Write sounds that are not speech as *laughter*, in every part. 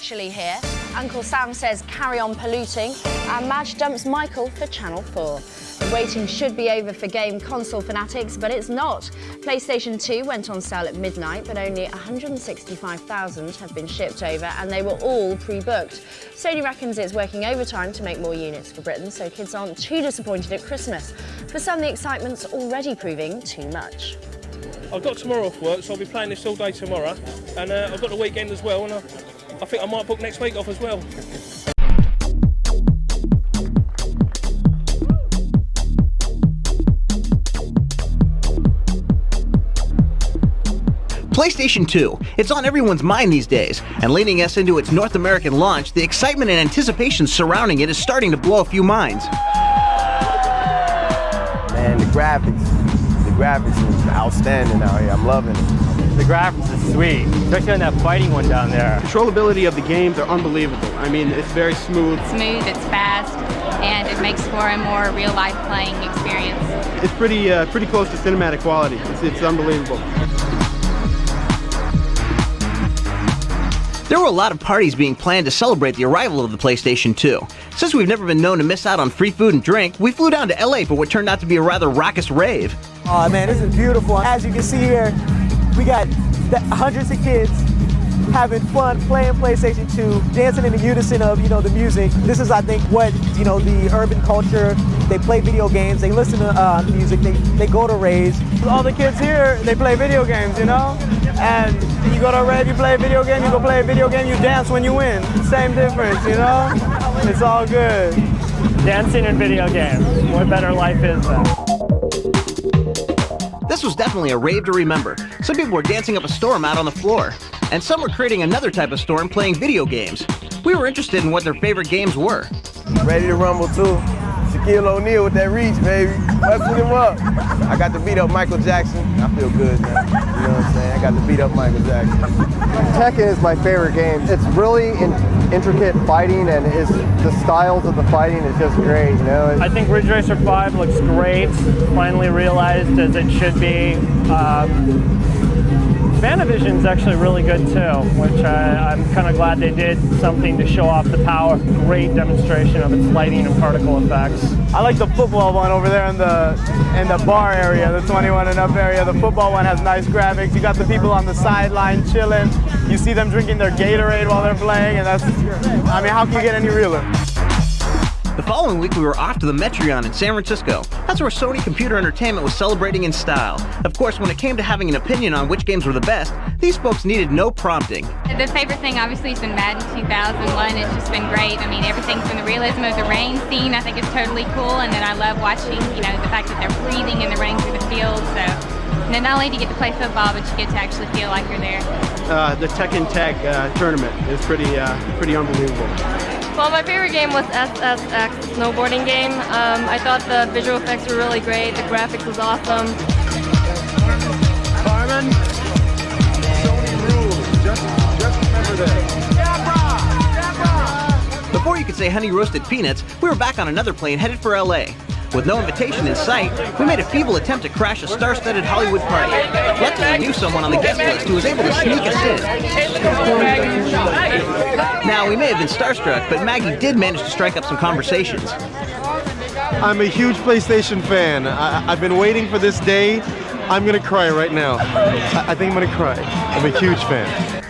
is virtually here. Uncle Sam says carry on polluting, and Madge dumps Michael for Channel 4. The waiting should be over for game console fanatics, but it's not. PlayStation 2 went on sale at midnight, but only 165,000 have been shipped over, and they were all pre-booked. Sony reckons it's working overtime to make more units for Britain, so kids aren't too disappointed at Christmas. For some, the excitement's already proving too much. I've got tomorrow off work, so I'll be playing this all day tomorrow. And uh, I've got the weekend as well, and I, I think I might book next week off as well. PlayStation 2. It's on everyone's mind these days, and leading us into its North American launch, the excitement and anticipation surrounding it is starting to blow a few minds. Man, the graphics, the graphics is outstanding out here. I'm loving it. The graphics is sweet, especially on that fighting one down there. Controllability of the games are unbelievable. I mean, it's very smooth. Smooth, it's fast, and it makes for a more real-life playing experience. It's pretty, uh, pretty close to cinematic quality. It's, it's unbelievable. There were a lot of parties being planned to celebrate the arrival of the PlayStation 2. Since we've never been known to miss out on free food and drink, we flew down to LA for what turned out to be a rather raucous rave. Oh man, this is beautiful. As you can see here, we got hundreds of kids having fun playing PlayStation 2, dancing in the unison of, you know, the music. This is, I think, what, you know, the urban culture, they play video games, they listen to uh, music, they, they go to raves. All the kids here, they play video games, you know? And you go to a rave, you play a video game, you go play a video game, you dance when you win. Same difference, you know? It's all good. Dancing and video games. What better life is that? This was definitely a rave to remember. Some people were dancing up a storm out on the floor, and some were creating another type of storm playing video games. We were interested in what their favorite games were. Ready to rumble too. Shaquille O'Neal with that reach, baby. Busting him up. I got to beat up Michael Jackson. I feel good, man. You know what I'm saying? I got to beat up Michael Jackson. Tekken is my favorite game. It's really in intricate fighting and it's, the styles of the fighting is just great, you know? I think Ridge Racer 5 looks great. Finally realized as it should be. Um, FantaVision's actually really good too, which I, am kind of glad they did something to show off the power. Great demonstration of its lighting and particle effects. I like the football one over there in the in the bar area, the 21 and up area. The football one has nice graphics. You got the people on the sideline chilling. You see them drinking their Gatorade while they're playing, and that's, I mean, how can you get any realer? The following week, we were off to the Metreon in San Francisco. That's where Sony Computer Entertainment was celebrating in style. Of course, when it came to having an opinion on which games were the best, these folks needed no prompting. The favorite thing, obviously, has been Madden 2001. It's just been great. I mean, everything from the realism of the rain scene, I think is totally cool. And then I love watching, you know, the fact that they're breathing and they're running through the field. So, and then not only do you get to play football, but you get to actually feel like you're there. Uh, the Tekken Tag uh, tournament is pretty, uh, pretty unbelievable. Well, my favorite game was SSX, snowboarding game. Um, I thought the visual effects were really great. The graphics was awesome. Carmen, Sony rules. Just, just remember this. Before you could say honey roasted peanuts, we were back on another plane headed for LA. With no invitation in sight, we made a feeble attempt to crash a star-studded Hollywood party. Luckily, we knew someone on the guest list who was able to sneak us in. Now, we may have been starstruck, but Maggie did manage to strike up some conversations. I'm a huge PlayStation fan. I have been waiting for this day. I'm gonna cry right now. I, I think I'm gonna cry. I'm a huge fan.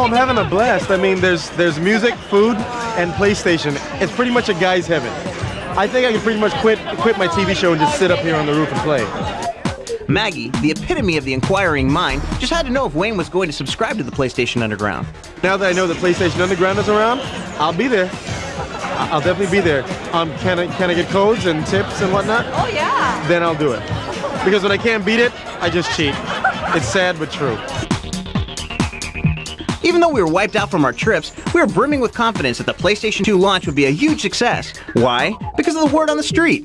Oh, I'm having a blast. I mean, there's there's music, food, and PlayStation. It's pretty much a guy's heaven. I think I can pretty much quit quit my TV show and just sit up here on the roof and play. Maggie, the epitome of the inquiring mind, just had to know if Wayne was going to subscribe to the PlayStation Underground. Now that I know the PlayStation Underground is around, I'll be there. I'll definitely be there. Um, can I can I get codes and tips and whatnot? Oh yeah. Then I'll do it. Because when I can't beat it, I just cheat. It's sad but true. Even though we were wiped out from our trips, we were brimming with confidence that the PlayStation 2 launch would be a huge success. Why? Because of the word on the street.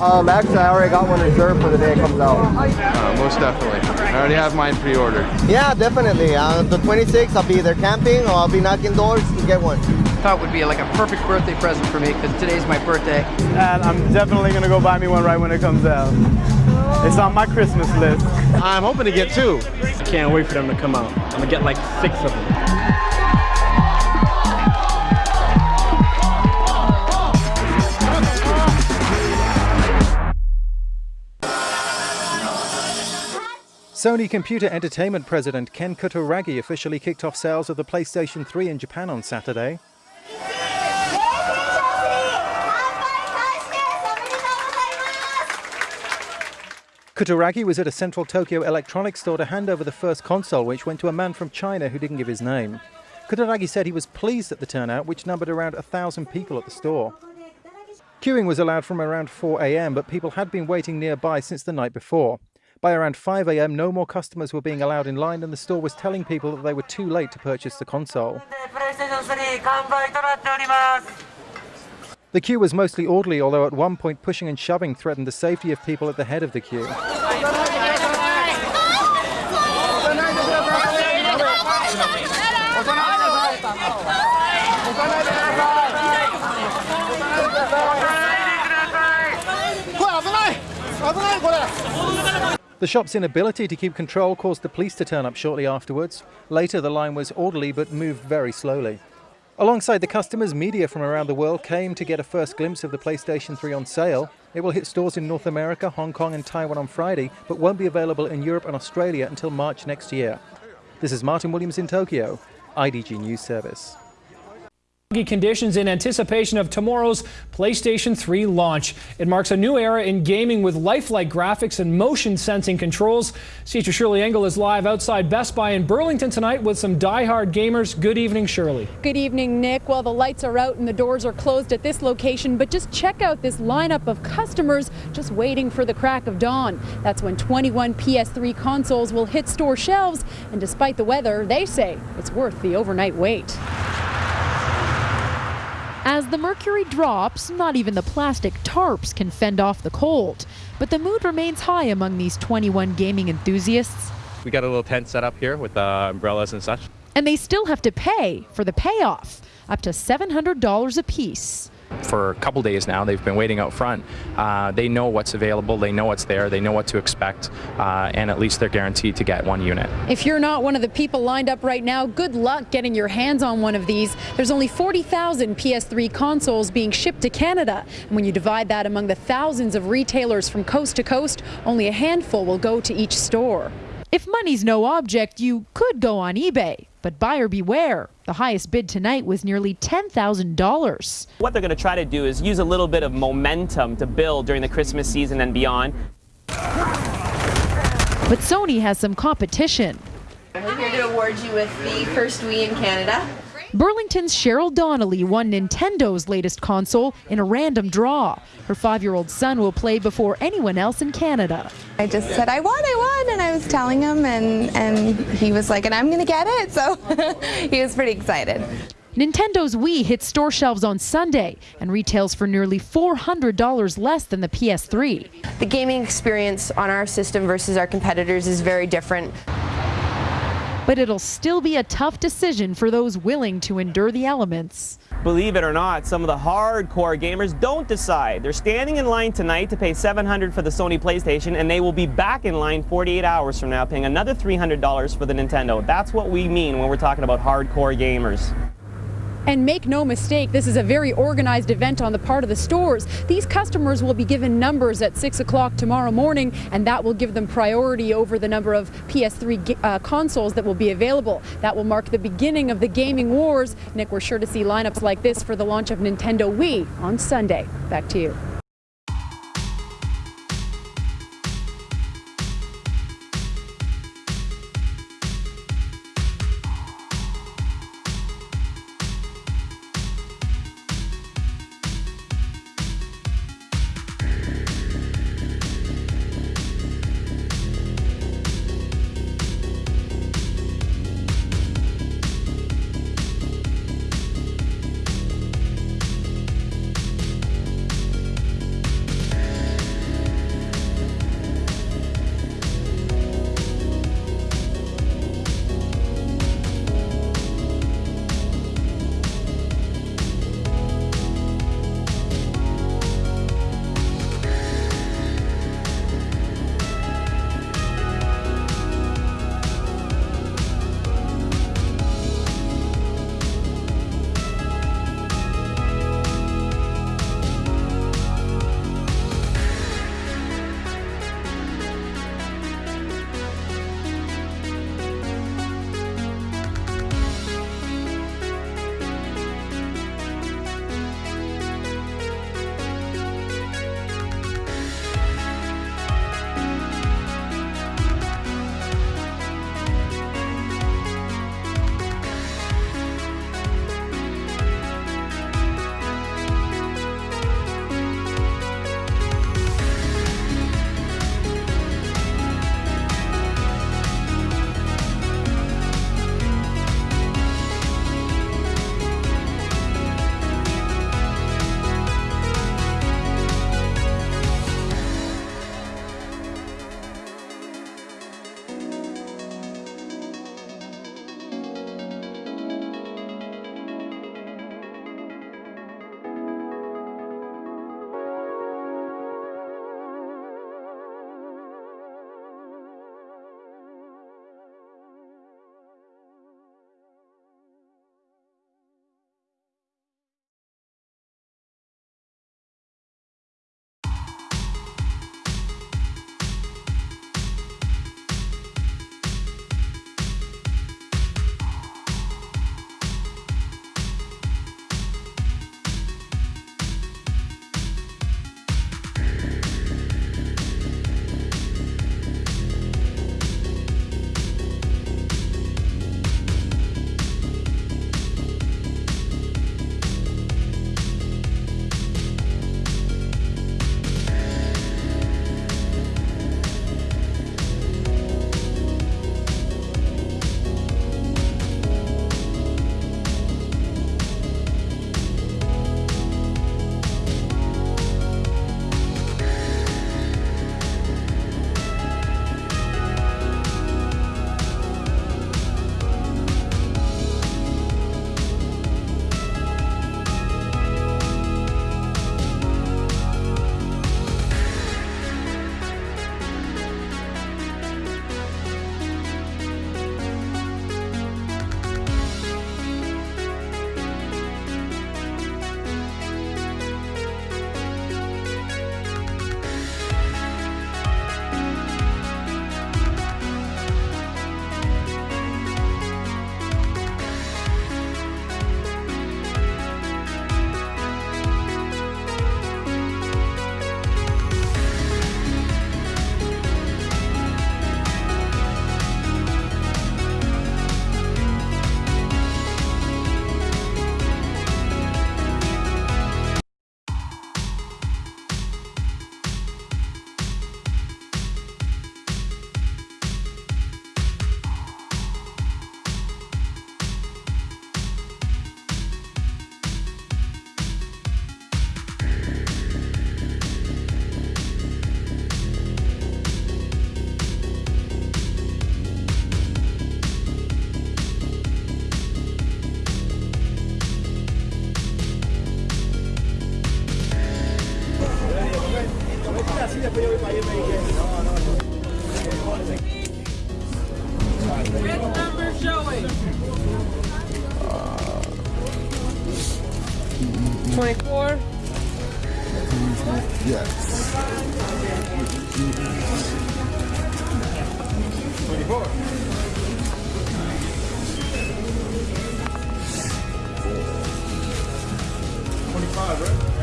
Um, actually, I already got one reserved for the day it comes out. Uh, most definitely. I already have mine pre-ordered. Yeah, definitely. Uh, the 26th, I'll be either camping or I'll be knocking doors to get one. Thought would be like a perfect birthday present for me because today's my birthday. And I'm definitely gonna go buy me one right when it comes out. It's on my Christmas list. I'm hoping to get two. Can't wait for them to come out. I'm gonna get like six of them. Sony Computer Entertainment President Ken Kutaragi officially kicked off sales of the PlayStation 3 in Japan on Saturday. Kutaragi was at a central Tokyo electronics store to hand over the first console, which went to a man from China who didn't give his name. Kutaragi said he was pleased at the turnout, which numbered around a thousand people at the store. Queuing was allowed from around 4 a.m., but people had been waiting nearby since the night before. By around 5 a.m., no more customers were being allowed in line, and the store was telling people that they were too late to purchase the console. The queue was mostly orderly, although at one point pushing and shoving threatened the safety of people at the head of the queue. The shop's inability to keep control caused the police to turn up shortly afterwards. Later, the line was orderly but moved very slowly. Alongside the customers, media from around the world came to get a first glimpse of the PlayStation 3 on sale. It will hit stores in North America, Hong Kong, and Taiwan on Friday, but won't be available in Europe and Australia until March next year. This is Martin Williams in Tokyo, IDG News Service conditions in anticipation of tomorrow's PlayStation 3 launch. It marks a new era in gaming with lifelike graphics and motion sensing controls. Teacher Shirley Engel is live outside Best Buy in Burlington tonight with some die-hard gamers. Good evening, Shirley. Good evening, Nick. Well, the lights are out and the doors are closed at this location, but just check out this lineup of customers just waiting for the crack of dawn. That's when 21 PS3 consoles will hit store shelves, and despite the weather, they say it's worth the overnight wait. As the mercury drops, not even the plastic tarps can fend off the cold. But the mood remains high among these 21 gaming enthusiasts. We got a little tent set up here with uh, umbrellas and such. And they still have to pay for the payoff, up to $700 a piece for a couple days now. They've been waiting out front. Uh, they know what's available, they know what's there, they know what to expect, uh, and at least they're guaranteed to get one unit. If you're not one of the people lined up right now, good luck getting your hands on one of these. There's only 40,000 PS3 consoles being shipped to Canada. And when you divide that among the thousands of retailers from coast to coast, only a handful will go to each store. If money's no object, you could go on eBay. But buyer beware. The highest bid tonight was nearly $10,000. What they're going to try to do is use a little bit of momentum to build during the Christmas season and beyond. But Sony has some competition. We're here to award you with the first Wii in Canada. Burlington's Cheryl Donnelly won Nintendo's latest console in a random draw. Her five-year-old son will play before anyone else in Canada. I just said, I won, I won, and I was telling him, and, and he was like, and I'm going to get it, so *laughs* he was pretty excited. Nintendo's Wii hits store shelves on Sunday and retails for nearly $400 less than the PS3. The gaming experience on our system versus our competitors is very different. But it'll still be a tough decision for those willing to endure the elements. Believe it or not, some of the hardcore gamers don't decide. They're standing in line tonight to pay 700 for the Sony PlayStation, and they will be back in line 48 hours from now paying another $300 for the Nintendo. That's what we mean when we're talking about hardcore gamers. And make no mistake, this is a very organized event on the part of the stores. These customers will be given numbers at 6 o'clock tomorrow morning, and that will give them priority over the number of PS3 uh, consoles that will be available. That will mark the beginning of the gaming wars. Nick, we're sure to see lineups like this for the launch of Nintendo Wii on Sunday. Back to you. 24. Yes. 24. Twenty-five, right?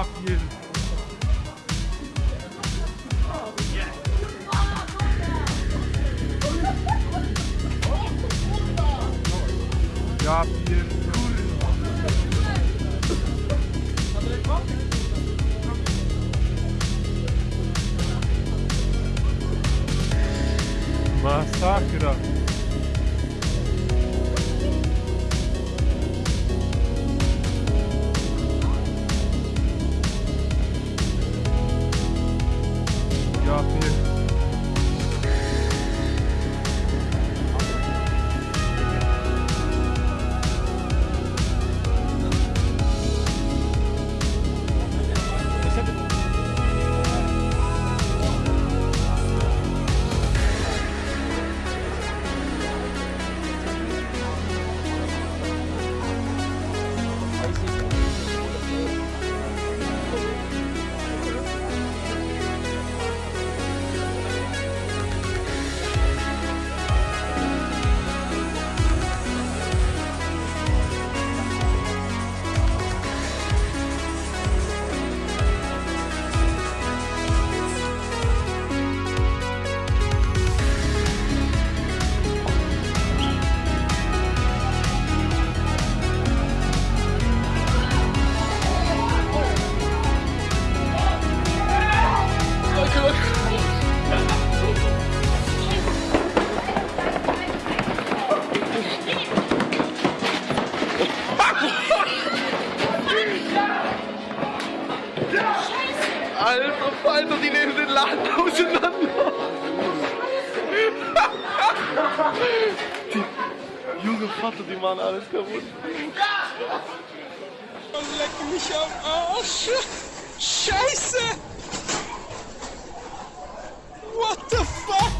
top you. Yapayım. Die junge Vater, die machen alles kaputt. Leck mich am Arsch. Scheiße. What the fuck?